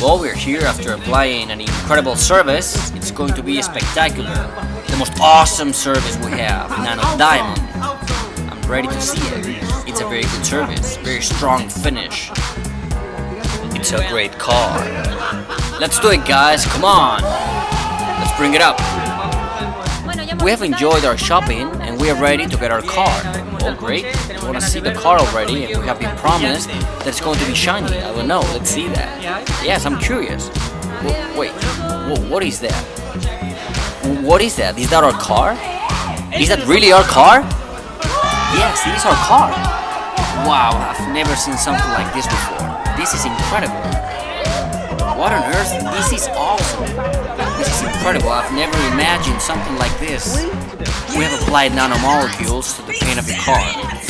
Well, we're here after applying an incredible service. It's going to be spectacular. The most awesome service we have, Nano Diamond. I'm ready to see it. It's a very good service, very strong finish. It's a great car. Let's do it, guys. Come on. Let's bring it up. We have enjoyed our shopping and we are ready to get our car. Oh, great. We want to see the car already and we have been promised that it's going to be shiny. I don't know. Let's see that. Yes, I'm curious. Wait, wh- what is that? Wh- What is that? Is that our car? Is that really our car? Yes, it is our car. Wow, I've never seen something like this before. This is incredible. What on earth? This is awesome. Incredible. I've never imagined something like this. We have applied nanomolecules to the paint of the car.